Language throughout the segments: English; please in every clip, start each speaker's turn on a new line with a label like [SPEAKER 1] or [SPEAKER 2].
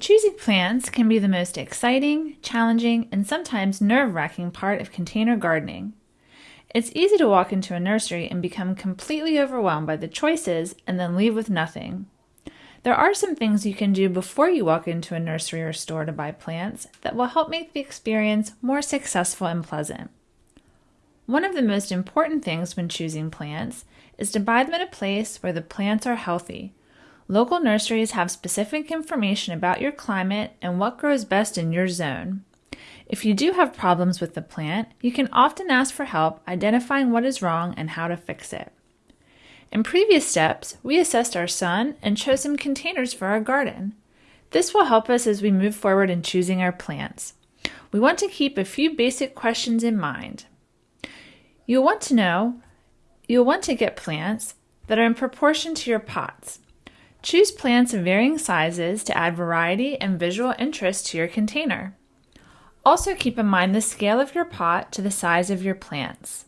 [SPEAKER 1] Choosing plants can be the most exciting, challenging, and sometimes nerve wracking part of container gardening. It's easy to walk into a nursery and become completely overwhelmed by the choices and then leave with nothing. There are some things you can do before you walk into a nursery or store to buy plants that will help make the experience more successful and pleasant. One of the most important things when choosing plants is to buy them at a place where the plants are healthy. Local nurseries have specific information about your climate and what grows best in your zone. If you do have problems with the plant, you can often ask for help identifying what is wrong and how to fix it. In previous steps, we assessed our sun and chose some containers for our garden. This will help us as we move forward in choosing our plants. We want to keep a few basic questions in mind. You'll want to know, you'll want to get plants that are in proportion to your pots. Choose plants of varying sizes to add variety and visual interest to your container. Also keep in mind the scale of your pot to the size of your plants.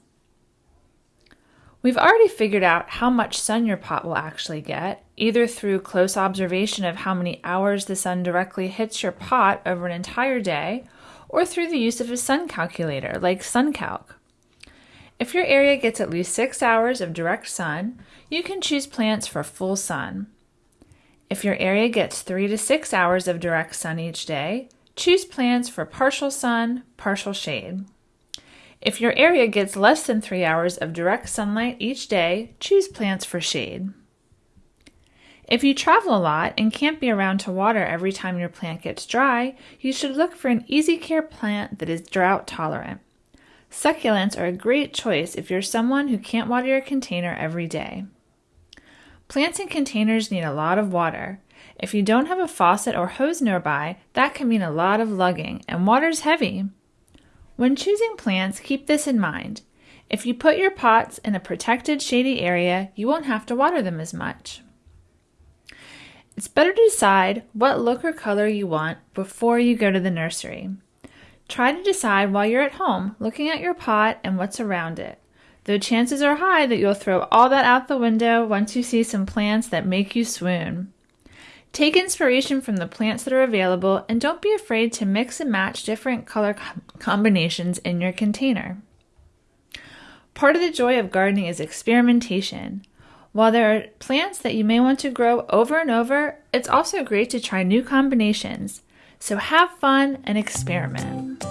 [SPEAKER 1] We've already figured out how much sun your pot will actually get, either through close observation of how many hours the sun directly hits your pot over an entire day, or through the use of a sun calculator like SunCalc. If your area gets at least 6 hours of direct sun, you can choose plants for full sun. If your area gets 3 to 6 hours of direct sun each day, choose plants for partial sun, partial shade. If your area gets less than 3 hours of direct sunlight each day, choose plants for shade. If you travel a lot and can't be around to water every time your plant gets dry, you should look for an easy care plant that is drought tolerant. Succulents are a great choice if you're someone who can't water your container every day. Plants in containers need a lot of water. If you don't have a faucet or hose nearby, that can mean a lot of lugging, and water's heavy. When choosing plants, keep this in mind. If you put your pots in a protected shady area, you won't have to water them as much. It's better to decide what look or color you want before you go to the nursery. Try to decide while you're at home, looking at your pot and what's around it, though chances are high that you'll throw all that out the window once you see some plants that make you swoon. Take inspiration from the plants that are available and don't be afraid to mix and match different color combinations in your container. Part of the joy of gardening is experimentation. While there are plants that you may want to grow over and over, it's also great to try new combinations. So have fun and experiment.